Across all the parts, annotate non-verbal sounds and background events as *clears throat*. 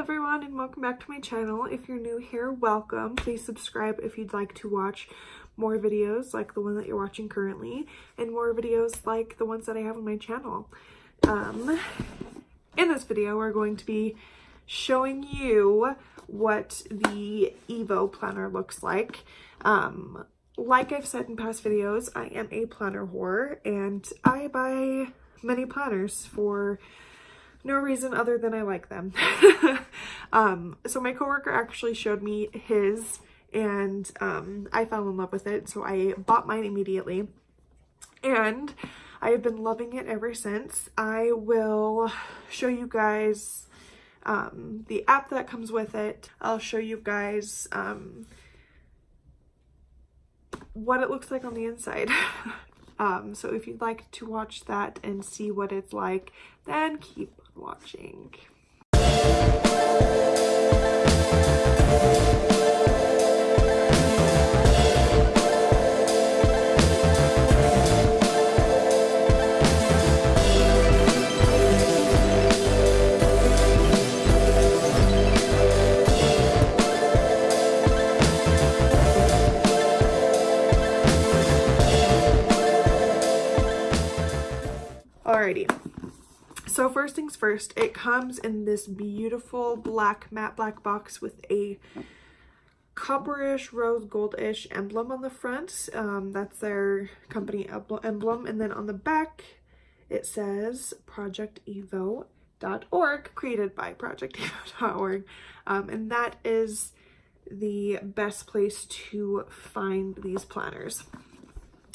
everyone and welcome back to my channel. If you're new here, welcome. Please subscribe if you'd like to watch more videos like the one that you're watching currently and more videos like the ones that I have on my channel. Um, in this video, we're going to be showing you what the Evo planner looks like. Um, like I've said in past videos, I am a planner whore and I buy many planners for no reason other than I like them. *laughs* um, so my coworker actually showed me his and um, I fell in love with it. So I bought mine immediately and I have been loving it ever since. I will show you guys um, the app that comes with it. I'll show you guys um, what it looks like on the inside. *laughs* um, so if you'd like to watch that and see what it's like, then keep watching. Alrighty, so first things first, it comes in this beautiful black, matte black box with a copperish, rose goldish emblem on the front. Um, that's their company emblem. And then on the back, it says projectevo.org, created by projectevo.org. Um, and that is the best place to find these planners.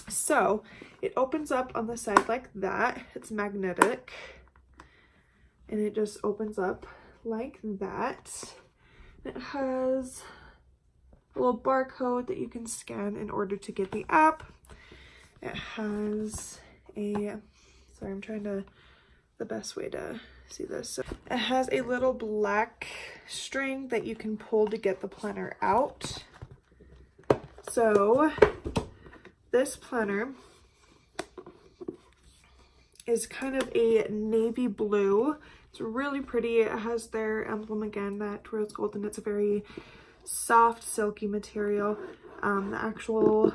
So it opens up on the side like that. It's magnetic and it just opens up like that. It has a little barcode that you can scan in order to get the app. It has a, sorry, I'm trying to, the best way to see this. So it has a little black string that you can pull to get the planner out. So this planner is kind of a navy blue. It's really pretty. It has their emblem again, that rose gold, and it's a very soft, silky material. Um, the actual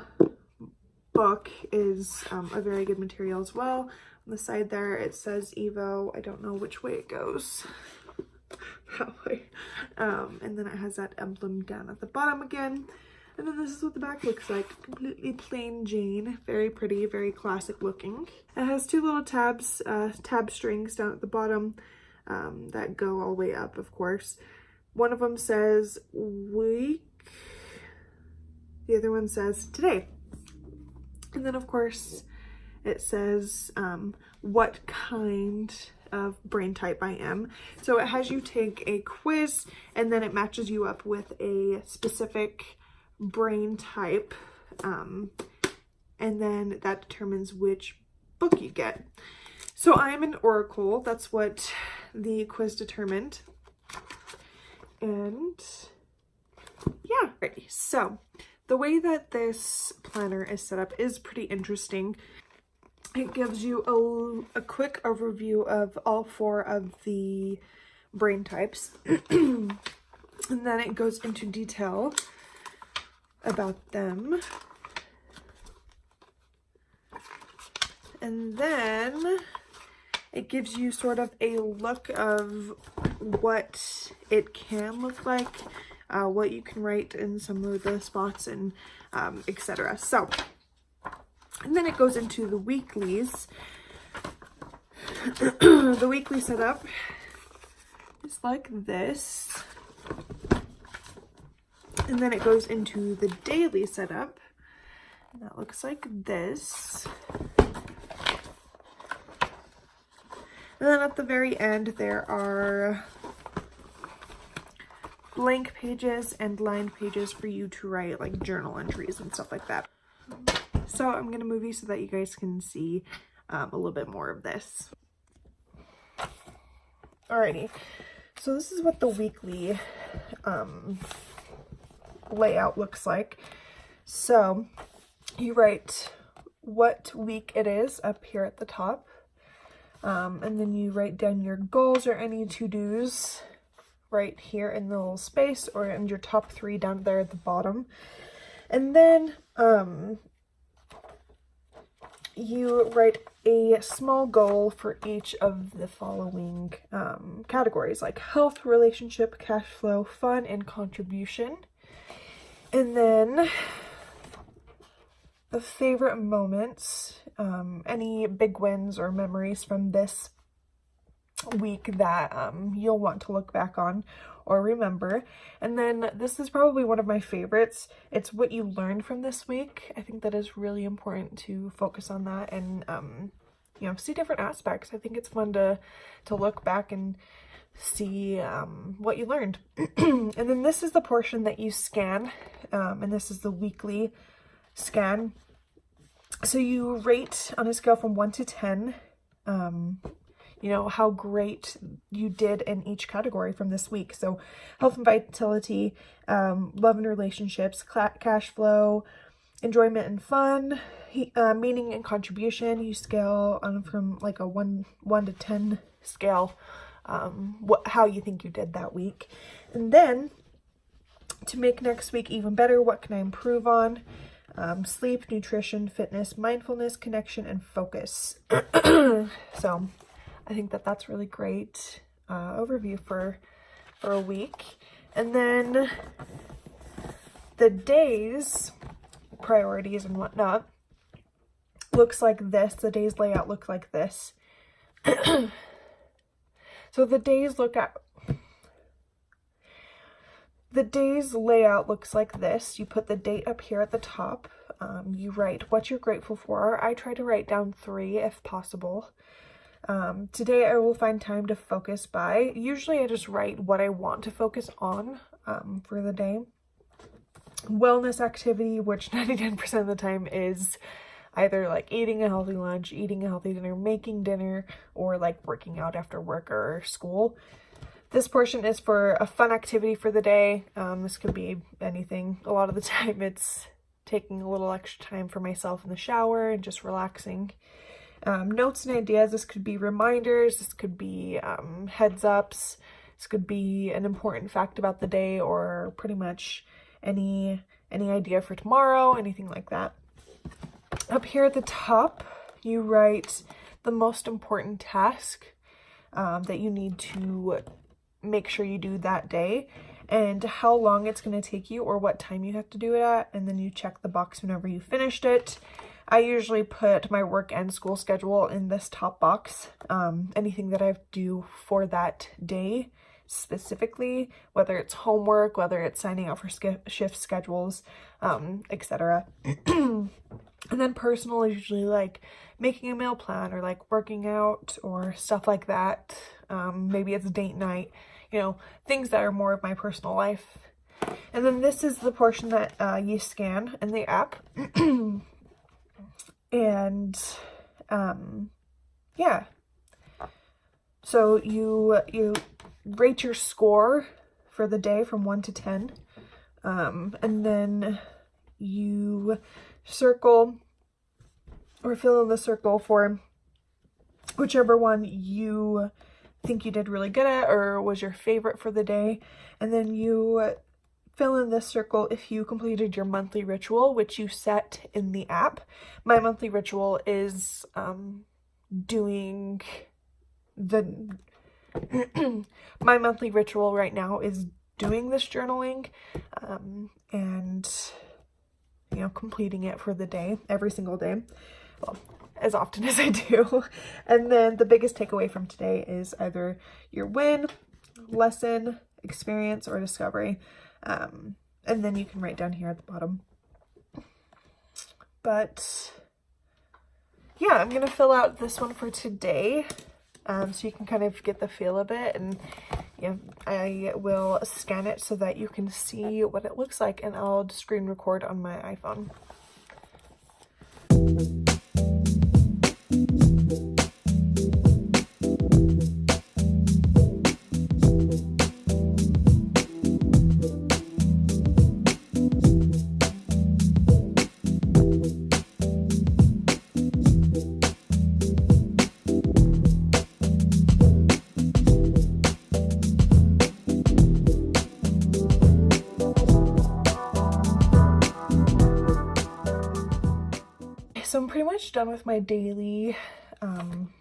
book is um, a very good material as well. On the side there, it says Evo. I don't know which way it goes. *laughs* that way. Um, and then it has that emblem down at the bottom again. And then this is what the back looks like. Completely plain Jane. Very pretty, very classic looking. It has two little tabs, uh, tab strings down at the bottom um, that go all the way up, of course. One of them says week. The other one says today. And then, of course, it says um, what kind of brain type I am. So it has you take a quiz and then it matches you up with a specific brain type. Um, and then that determines which book you get. So I'm an oracle. That's what the quiz determined. And yeah, ready. So the way that this planner is set up is pretty interesting. It gives you a, a quick overview of all four of the brain types. *clears throat* and then it goes into detail about them. And then it gives you sort of a look of what it can look like, uh, what you can write in some of the spots and um, etc. So, and then it goes into the weeklies. *clears throat* the weekly setup is like this. And then it goes into the daily setup. And that looks like this. And then at the very end, there are blank pages and lined pages for you to write like journal entries and stuff like that. So I'm going to move you so that you guys can see um, a little bit more of this. Alrighty, so this is what the weekly um, layout looks like. So you write what week it is up here at the top. Um, and then you write down your goals or any to-dos right here in the little space or in your top three down there at the bottom. And then um, you write a small goal for each of the following um, categories like health, relationship, cash flow, fun, and contribution. And then the favorite moments, um, any big wins or memories from this week that um, you'll want to look back on or remember. And then this is probably one of my favorites. It's what you learned from this week. I think that is really important to focus on that and, um, you know, see different aspects. I think it's fun to, to look back and see um, what you learned. *clears throat* and then this is the portion that you scan, um, and this is the weekly scan. So you rate on a scale from 1 to 10, um, you know, how great you did in each category from this week. So health and vitality, um, love and relationships, cash flow, enjoyment and fun, uh, meaning and contribution. You scale on from like a 1, 1 to 10 scale um, what how you think you did that week. And then to make next week even better, what can I improve on? Um, sleep, nutrition, fitness, mindfulness, connection, and focus. *clears throat* so I think that that's really great uh, overview for, for a week. And then the days, priorities and whatnot, looks like this. The day's layout looks like this. *clears throat* So the days look at the day's layout looks like this. You put the date up here at the top. Um, you write what you're grateful for. I try to write down three if possible. Um, today I will find time to focus by. Usually I just write what I want to focus on um, for the day. Wellness activity, which *laughs* 99% of the time is either like eating a healthy lunch, eating a healthy dinner, making dinner, or like working out after work or school. This portion is for a fun activity for the day. Um, this could be anything. A lot of the *laughs* time it's taking a little extra time for myself in the shower and just relaxing. Um, notes and ideas, this could be reminders, this could be um, heads ups, this could be an important fact about the day or pretty much any any idea for tomorrow, anything like that. Up here at the top, you write the most important task um, that you need to make sure you do that day and how long it's going to take you or what time you have to do it at and then you check the box whenever you finished it. I usually put my work and school schedule in this top box. Um, anything that I have do for that day specifically, whether it's homework, whether it's signing up for shift schedules, um, etc. *clears throat* and then personal is usually like making a meal plan or like working out or stuff like that. Um, maybe it's date night, you know, things that are more of my personal life. And then this is the portion that uh, you scan in the app. *clears throat* and um, yeah. So you you rate your score for the day from 1 to 10. Um, and then you circle or fill in the circle for whichever one you think you did really good at or was your favorite for the day. And then you fill in this circle if you completed your monthly ritual, which you set in the app. My monthly ritual is um, doing the *clears throat* my monthly ritual right now is doing this journaling um, and, you know, completing it for the day, every single day. Well, as often *laughs* as I do. And then the biggest takeaway from today is either your win, lesson, experience, or discovery. Um, and then you can write down here at the bottom. But yeah, I'm going to fill out this one for today um, so you can kind of get the feel of it and yeah, I will scan it so that you can see what it looks like and I'll screen record on my iPhone. Pretty much done with my daily um,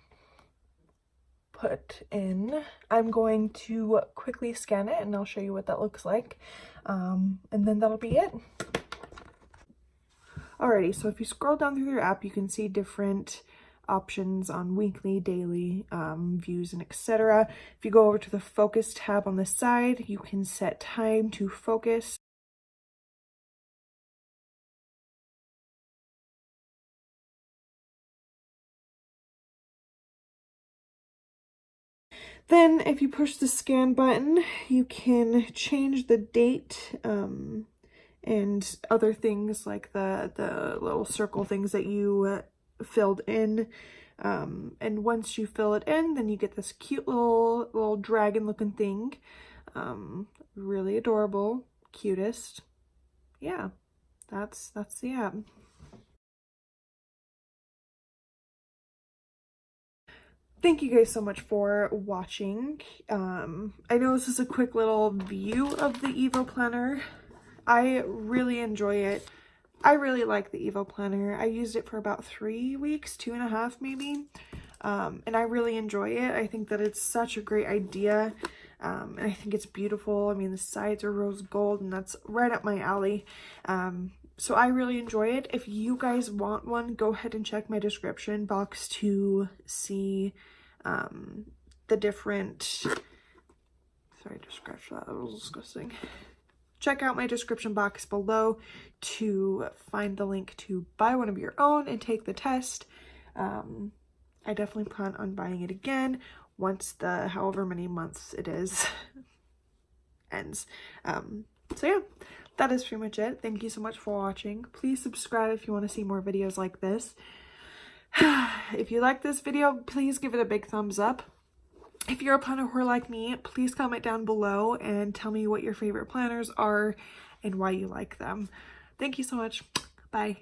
put in. I'm going to quickly scan it and I'll show you what that looks like. Um, and then that'll be it. Alrighty, so if you scroll down through your app, you can see different options on weekly, daily um, views, and etc. If you go over to the focus tab on the side, you can set time to focus. Then if you push the scan button, you can change the date um, and other things like the, the little circle things that you uh, filled in. Um, and once you fill it in, then you get this cute little, little dragon looking thing. Um, really adorable, cutest. Yeah, that's, that's the app. Thank you guys so much for watching. Um, I know this is a quick little view of the Evo Planner. I really enjoy it. I really like the Evo Planner. I used it for about three weeks, two and a half maybe. Um, and I really enjoy it. I think that it's such a great idea. Um, and I think it's beautiful. I mean, the sides are rose gold and that's right up my alley. Um, so I really enjoy it. If you guys want one, go ahead and check my description box to see um, the different... Sorry to scratch that, that was disgusting. Check out my description box below to find the link to buy one of your own and take the test. Um, I definitely plan on buying it again once the however many months it is *laughs* ends. Um, so yeah, that is pretty much it. Thank you so much for watching. Please subscribe if you want to see more videos like this. *sighs* if you like this video, please give it a big thumbs up. If you're a planner whore like me, please comment down below and tell me what your favorite planners are and why you like them. Thank you so much. Bye.